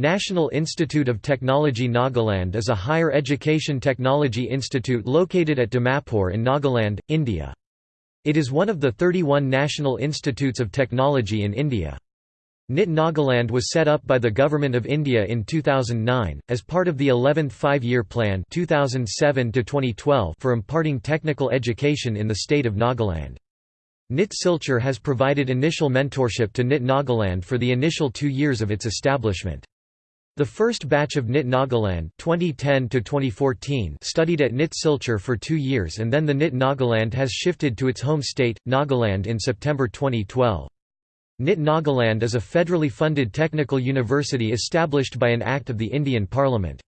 National Institute of Technology Nagaland is a higher education technology institute located at Dimapur in Nagaland, India. It is one of the 31 national institutes of technology in India. NIT Nagaland was set up by the Government of India in 2009, as part of the 11th Five-Year Plan 2007 for imparting technical education in the state of Nagaland. NIT Silchar has provided initial mentorship to NIT Nagaland for the initial two years of its establishment. The first batch of NIT Nagaland 2010 studied at NIT Silchar for two years and then the NIT Nagaland has shifted to its home state, Nagaland in September 2012. NIT Nagaland is a federally funded technical university established by an Act of the Indian Parliament.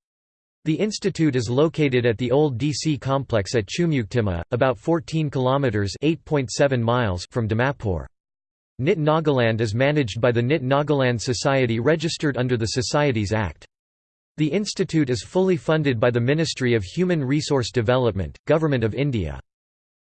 The institute is located at the old DC complex at Chumukedima, about 14 kilometers (8.7 miles) from Dimapur. NIT Nagaland is managed by the NIT Nagaland Society registered under the Societies Act. The institute is fully funded by the Ministry of Human Resource Development, Government of India.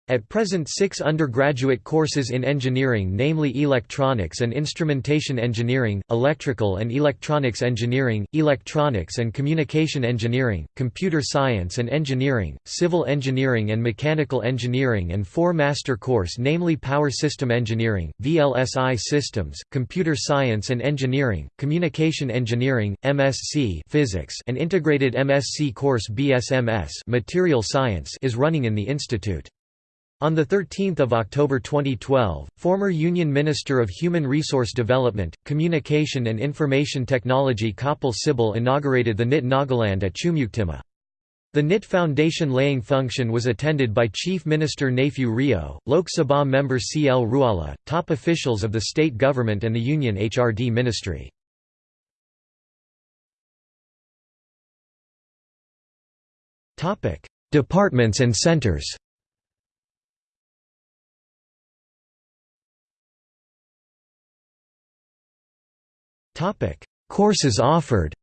At present six undergraduate courses in engineering namely Electronics and Instrumentation Engineering, Electrical and Electronics Engineering, Electronics and Communication Engineering, Computer Science and Engineering, Civil Engineering and Mechanical Engineering and four master course namely Power System Engineering, VLSI Systems, Computer Science and Engineering, Communication Engineering, MSc Physics and Integrated MSc course BSMS Material Science is running in the institute. On 13 October 2012, former Union Minister of Human Resource Development, Communication and Information Technology Kapil Sibal inaugurated the NIT Nagaland at Chumukedima. The NIT Foundation laying function was attended by Chief Minister Neiphiu Rio, Lok Sabha member C. L. Ruala, top officials of the state government and the Union HRD Ministry. Departments and centers Topic: Courses offered.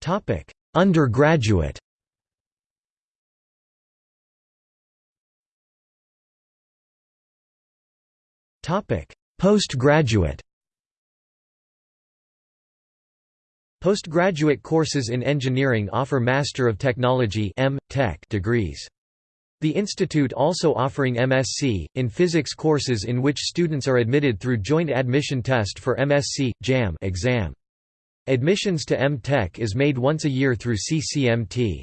Topic: Undergraduate. Topic: Postgraduate. Postgraduate courses in engineering offer Master of Technology (M. Tech) degrees. The institute also offering MSc, in physics courses in which students are admitted through joint admission test for MSc, JAM exam. Admissions to M.Tech is made once a year through CCMT.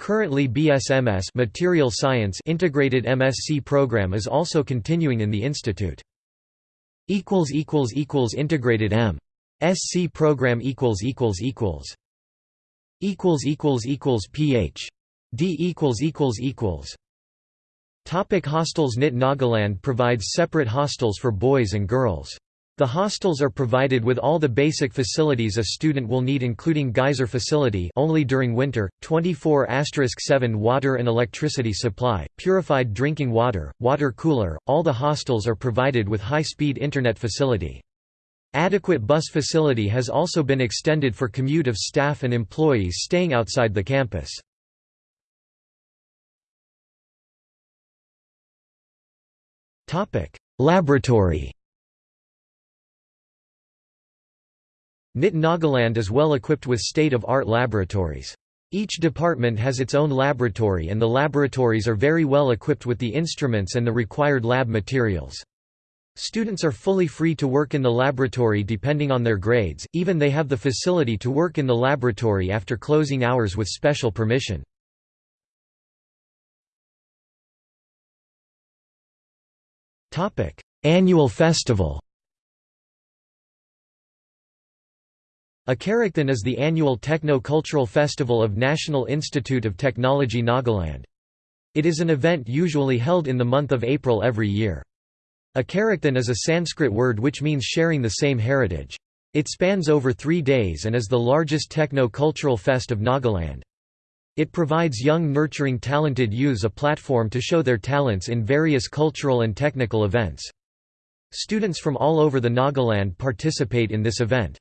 Currently BSMS Material Science integrated MSc program is also continuing in the institute. Integrated M. SC program equals Ph. D equals equals equals Topic hostels NIT Nagaland provides separate hostels for boys and girls. The hostels are provided with all the basic facilities a student will need including geyser facility only during winter, 24*7 water and electricity supply, purified drinking water, water cooler, all the hostels are provided with high-speed internet facility. Adequate bus facility has also been extended for commute of staff and employees staying outside the campus. Topic: Laboratory. NIT Nagaland is well equipped with state-of-art laboratories. Each department has its own laboratory and the laboratories are very well equipped with the instruments and the required lab materials. Students are fully free to work in the laboratory depending on their grades, even they have the facility to work in the laboratory after closing hours with special permission. Annual festival Akarakthon is the annual techno-cultural festival of National Institute of Technology Nagaland. It is an event usually held in the month of April every year. Akarakthon is a Sanskrit word which means sharing the same heritage. It spans over three days and is the largest techno-cultural fest of Nagaland. It provides young nurturing talented youths a platform to show their talents in various cultural and technical events. Students from all over the Nagaland participate in this event.